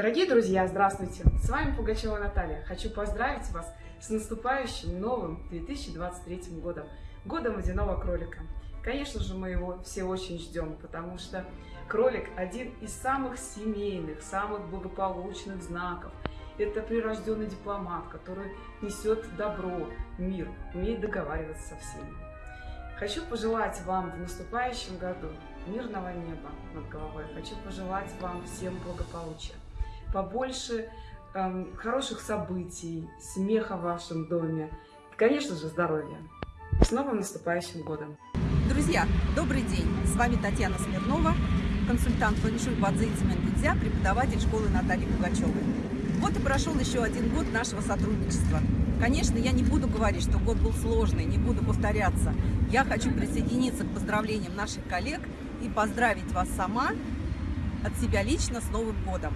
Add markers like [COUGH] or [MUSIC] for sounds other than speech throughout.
Дорогие друзья, здравствуйте! С вами Пугачева Наталья. Хочу поздравить вас с наступающим новым 2023 годом, годом водяного кролика. Конечно же, мы его все очень ждем, потому что кролик один из самых семейных, самых благополучных знаков. Это прирожденный дипломат, который несет добро, мир, умеет договариваться со всеми. Хочу пожелать вам в наступающем году мирного неба над головой. Хочу пожелать вам всем благополучия, побольше эм, хороших событий, смеха в вашем доме и, конечно же, здоровья. С новым наступающим годом! Друзья, добрый день! С вами Татьяна Смирнова, консультант фэншуй Бадзинци Мендельзя, преподаватель школы Натальи Пугачевой. Вот и прошел еще один год нашего сотрудничества. Конечно, я не буду говорить, что год был сложный, не буду повторяться. Я хочу присоединиться к поздравлениям наших коллег и поздравить вас сама от себя лично с Новым годом.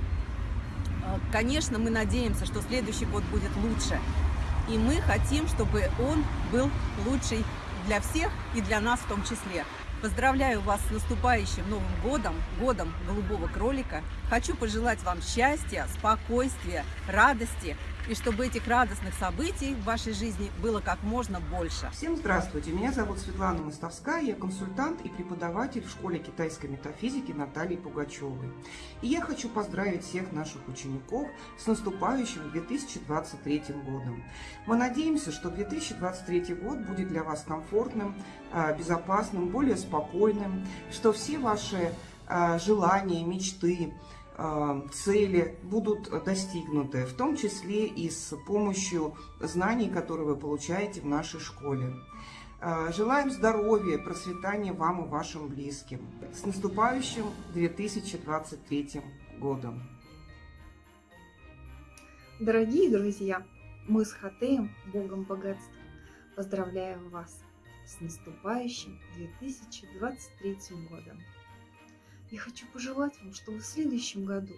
Э, конечно, мы надеемся, что следующий год будет лучше. И мы хотим, чтобы он был лучший для всех и для нас в том числе. Поздравляю вас с наступающим Новым годом, годом голубого кролика. Хочу пожелать вам счастья, спокойствия, радости и чтобы этих радостных событий в вашей жизни было как можно больше. Всем здравствуйте, меня зовут Светлана Мостовская, я консультант и преподаватель в школе китайской метафизики Натальи Пугачевой. И я хочу поздравить всех наших учеников с наступающим 2023 годом. Мы надеемся, что 2023 год будет для вас комфортным, а, безопасным, более спокойным, что все ваши а, желания, мечты, а, цели будут достигнуты, в том числе и с помощью знаний, которые вы получаете в нашей школе. А, желаем здоровья, процветания вам и вашим близким. С наступающим 2023 годом! Дорогие друзья, мы с Хатеем, Богом богатства, поздравляем вас с наступающим 2023 годом. Я хочу пожелать вам, чтобы в следующем году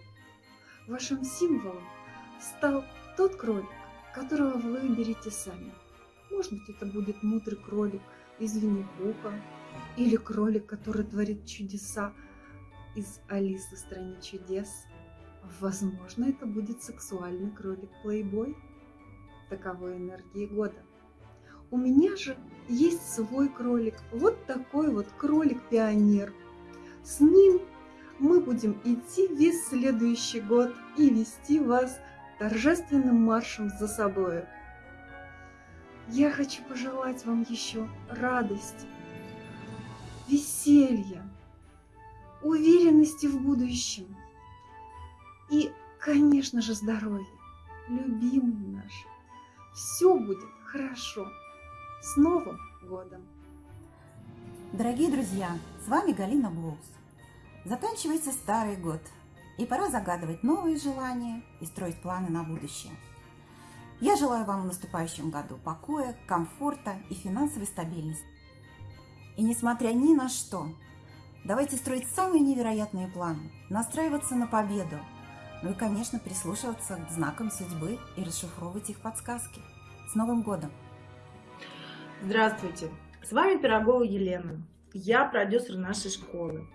вашим символом стал тот кролик, которого вы выберете сами. Может быть, это будет мудрый кролик из Винни-Пуха, или кролик, который творит чудеса из Алисы в стране чудес. Возможно, это будет сексуальный кролик-плейбой. Таковой энергии года. У меня же есть свой кролик, вот такой вот кролик-пионер – с ним мы будем идти весь следующий год и вести вас торжественным маршем за собой. Я хочу пожелать вам еще радости, веселья, уверенности в будущем и, конечно же, здоровья, любимые наши. Все будет хорошо. С Новым годом! Дорогие друзья, с вами Галина Блоус. Заканчивается старый год, и пора загадывать новые желания и строить планы на будущее. Я желаю вам в наступающем году покоя, комфорта и финансовой стабильности. И несмотря ни на что, давайте строить самые невероятные планы, настраиваться на победу, ну и, конечно, прислушиваться к знакам судьбы и расшифровывать их подсказки. С Новым годом! Здравствуйте! С вами Пирогова Елена. Я продюсер нашей школы.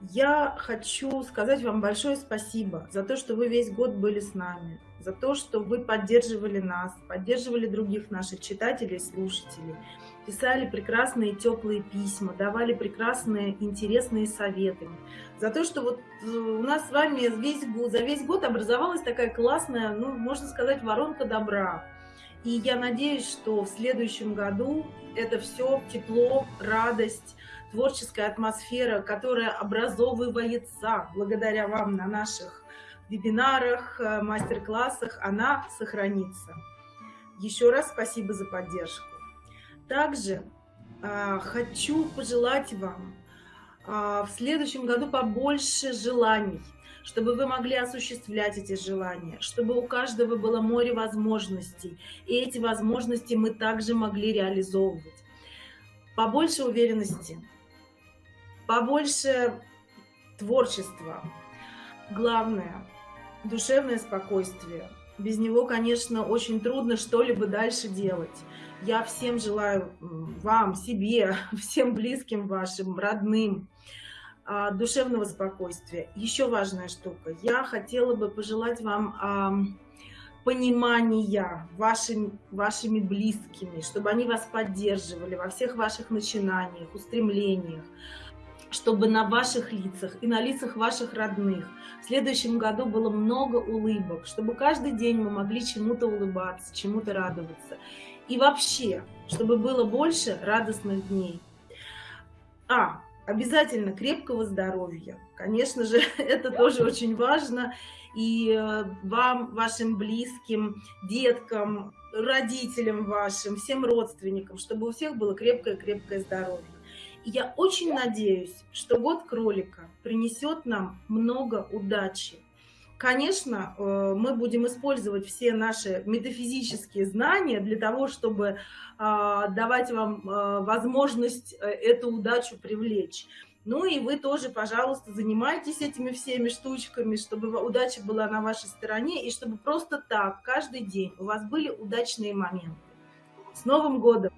Я хочу сказать вам большое спасибо за то, что вы весь год были с нами, за то, что вы поддерживали нас, поддерживали других наших читателей слушателей, писали прекрасные теплые письма, давали прекрасные интересные советы, за то, что вот э, у нас с вами весь год, за весь год образовалась такая классная, ну, можно сказать, воронка добра. И я надеюсь, что в следующем году это все тепло, радость, творческая атмосфера, которая образовывается благодаря вам на наших вебинарах, э, мастер-классах, она сохранится. Еще раз спасибо за поддержку. Также э, хочу пожелать вам э, в следующем году побольше желаний, чтобы вы могли осуществлять эти желания, чтобы у каждого было море возможностей, и эти возможности мы также могли реализовывать. Побольше уверенности, побольше творчества. Главное – душевное спокойствие. Без него, конечно, очень трудно что-либо дальше делать. Я всем желаю, вам, себе, [LAUGHS] всем близким вашим, родным, душевного спокойствия. Еще важная штука. Я хотела бы пожелать вам а, понимания вашими, вашими близкими, чтобы они вас поддерживали во всех ваших начинаниях, устремлениях, чтобы на ваших лицах и на лицах ваших родных в следующем году было много улыбок, чтобы каждый день мы могли чему-то улыбаться, чему-то радоваться. И вообще, чтобы было больше радостных дней. А, обязательно крепкого здоровья. Конечно же, [LAUGHS] это тоже очень важно. И э, вам, вашим близким, деткам, родителям вашим, всем родственникам, чтобы у всех было крепкое-крепкое здоровье. И я очень надеюсь, что год кролика принесет нам много удачи. Конечно, э, мы будем использовать все наши метафизические знания для того, чтобы а, давать вам а, возможность э, эту удачу привлечь. Ну и вы тоже, пожалуйста, занимайтесь этими всеми штучками, чтобы удача была на вашей стороне, и чтобы просто так каждый день у вас были удачные моменты. С Новым годом!